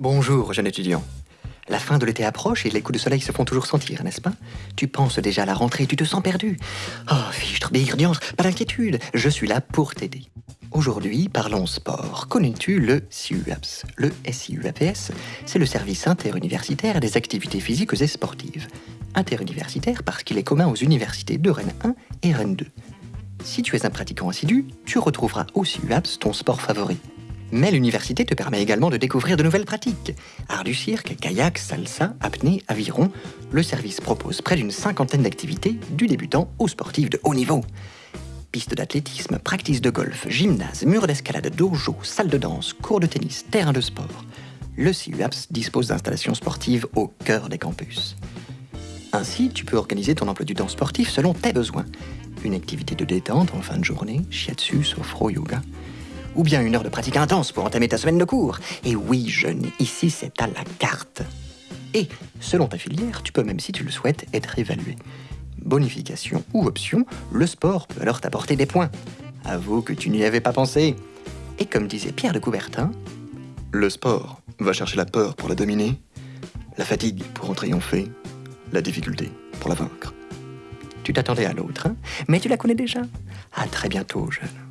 Bonjour, jeune étudiant. La fin de l'été approche et les coups de soleil se font toujours sentir, n'est-ce pas? Tu penses déjà à la rentrée et tu te sens perdu. Oh, fichtre, birdiance, pas d'inquiétude, je suis là pour t'aider. Aujourd'hui, parlons sport. Connais-tu le SIUAPS Le SIUAPS, c'est le service interuniversitaire des activités physiques et sportives. Interuniversitaire parce qu'il est commun aux universités de Rennes 1 et Rennes 2. Si tu es un pratiquant assidu, tu retrouveras au SIUAPS ton sport favori. Mais l'université te permet également de découvrir de nouvelles pratiques. Art du cirque, kayak, salsa, apnée, aviron. Le service propose près d'une cinquantaine d'activités, du débutant au sportif de haut niveau. Piste d'athlétisme, practice de golf, gymnase, mur d'escalade, dojo, salle de danse, cours de tennis, terrain de sport. Le CUAPS dispose d'installations sportives au cœur des campus. Ainsi, tu peux organiser ton emploi du temps sportif selon tes besoins. Une activité de détente en fin de journée, shiatsu, sophro, yoga ou bien une heure de pratique intense pour entamer ta semaine de cours. Et oui, jeune, ici c'est à la carte. Et, selon ta filière, tu peux même, si tu le souhaites, être évalué. Bonification ou option, le sport peut alors t'apporter des points. Avoue que tu n'y avais pas pensé. Et comme disait Pierre de Coubertin, le sport va chercher la peur pour la dominer, la fatigue pour en triompher, la difficulté pour la vaincre. Tu t'attendais à l'autre, hein mais tu la connais déjà. À très bientôt, jeune.